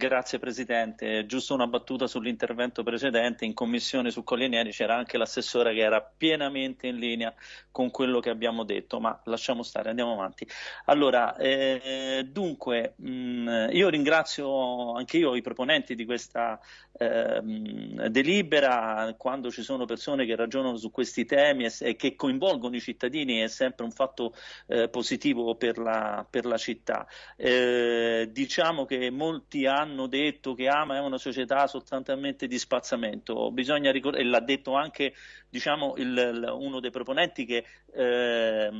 Grazie Presidente, giusto una battuta sull'intervento precedente, in commissione su Collienieri c'era anche l'assessore che era pienamente in linea con quello che abbiamo detto, ma lasciamo stare, andiamo avanti. Allora, eh, dunque, mh, mm, io ringrazio anche io i proponenti di questa eh, delibera, quando ci sono persone che ragionano su questi temi e, e che coinvolgono i cittadini è sempre un fatto eh, positivo per la, per la città. Eh, diciamo che molti hanno detto che Ama è una società sostanzialmente di spazzamento, bisogna e l'ha detto anche diciamo, il, uno dei proponenti che, eh,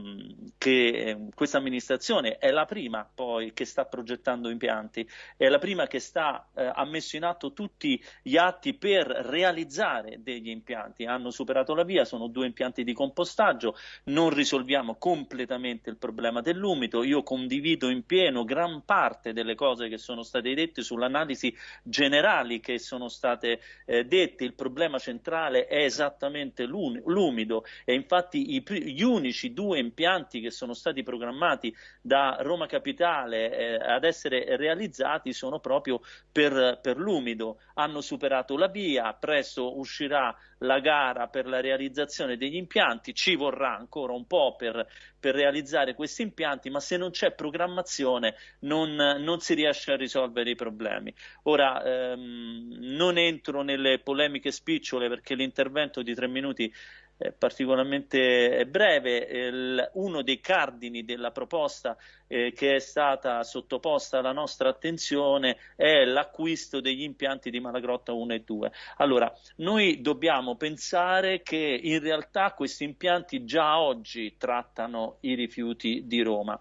che questa amministrazione è la prima poi che sta progettando impianti, è la prima che sta, eh, ha messo in atto tutti gli atti per realizzare degli impianti, hanno superato la via, sono due impianti di compostaggio, non risolviamo completamente il problema dell'umido, io condivido in pieno gran parte delle cose che sono state dette sull'analisi generali che sono state eh, dette, il problema centrale è esattamente fortemente l'umido e infatti i, gli unici due impianti che sono stati programmati da Roma Capitale eh, ad essere realizzati sono proprio per, per l'umido. Hanno superato la via, presto uscirà la gara per la realizzazione degli impianti, ci vorrà ancora un po' per, per realizzare questi impianti, ma se non c'è programmazione non, non, si riesce a risolvere i problemi. Ora ehm, non entro nelle polemiche spicciole perché l'intervento di tre minuti eh, particolarmente breve. Il, uno dei cardini della proposta eh, che è stata sottoposta alla nostra attenzione è l'acquisto degli impianti di Malagrotta 1 e 2. Allora, noi dobbiamo pensare che in realtà questi impianti già oggi trattano i rifiuti di Roma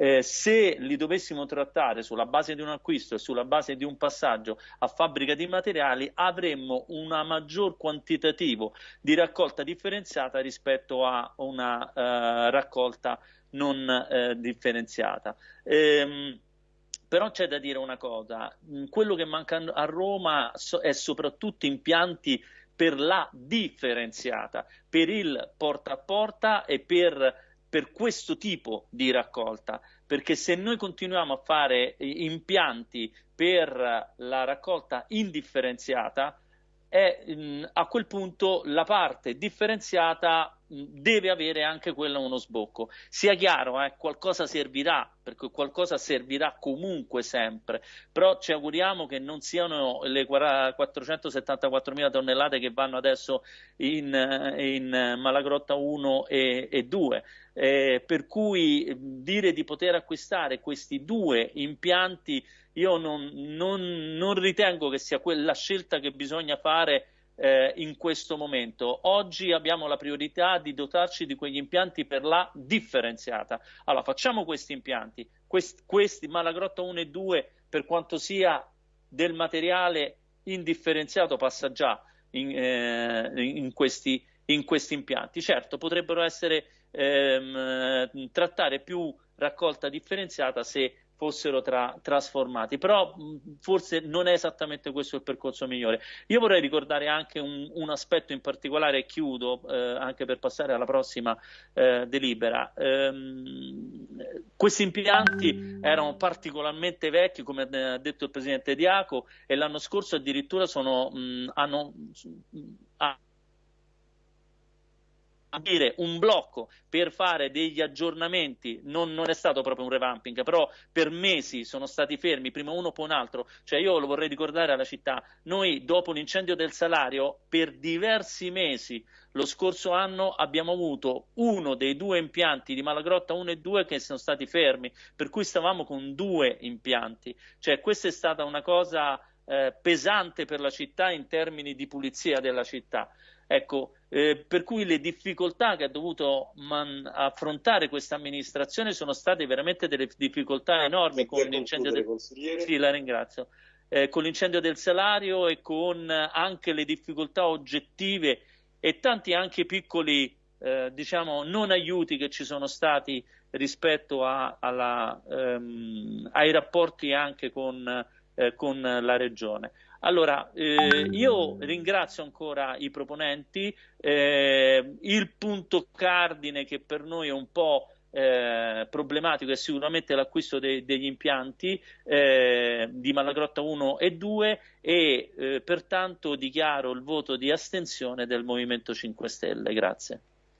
eh, se li dovessimo trattare sulla base di un acquisto e sulla base di un passaggio a fabbrica di materiali avremmo un maggior quantitativo di raccolta differenziata rispetto a una eh, raccolta non eh, differenziata. Ehm, però c'è da dire una cosa, quello che manca a Roma è soprattutto impianti per la differenziata, per il porta a porta e per per questo tipo di raccolta, perché se noi continuiamo a fare impianti per la raccolta indifferenziata, è, a quel punto la parte differenziata deve avere anche quella uno sbocco. Sia chiaro, eh, qualcosa servirà, perché qualcosa servirà comunque sempre, però ci auguriamo che non siano le 474.000 tonnellate che vanno adesso in, in Malagrotta 1 e, e 2. Eh, per cui dire di poter acquistare questi due impianti io non, non, non ritengo che sia quella scelta che bisogna fare eh, in questo momento. Oggi abbiamo la priorità di dotarci di quegli impianti per la differenziata. Allora facciamo questi impianti, questi, questi Malagrotta 1 e 2 per quanto sia del materiale indifferenziato passa già in, eh, in, questi, in questi impianti. Certo, potrebbero essere ehm, trattare più raccolta differenziata se fossero tra, trasformati, però forse non è esattamente questo il percorso migliore. Io vorrei ricordare anche un, un aspetto in particolare, e chiudo eh, anche per passare alla prossima eh, delibera. Ehm, questi impianti erano particolarmente vecchi, come ha detto il Presidente Diaco, e l'anno scorso addirittura sono, mh, hanno, mh, dire un blocco per fare degli aggiornamenti non, non, è stato proprio un revamping, però per mesi sono stati fermi, prima uno poi un altro, cioè io lo vorrei ricordare alla città, noi dopo l'incendio del salario per diversi mesi lo scorso anno abbiamo avuto uno dei due impianti di Malagrotta 1 e 2 che sono stati fermi, per cui stavamo con due impianti, cioè questa è stata una cosa eh, pesante per la città in termini di pulizia della città. Ecco, eh, per cui le difficoltà che ha dovuto man- affrontare questa amministrazione sono state veramente delle difficoltà enormi con l'incendio, del... sì, eh, con l'incendio del salario e con anche le difficoltà oggettive e tanti anche piccoli eh, diciamo, non aiuti che ci sono stati rispetto a, alla, ehm, ai rapporti anche con, eh, con la regione. Allora, eh, io ringrazio ancora i proponenti, eh, il punto cardine che per noi è un po' eh, problematico è sicuramente l'acquisto de- degli impianti eh, di Malagrotta 1 e 2 e eh, pertanto dichiaro il voto di astensione del Movimento 5 Stelle. Grazie.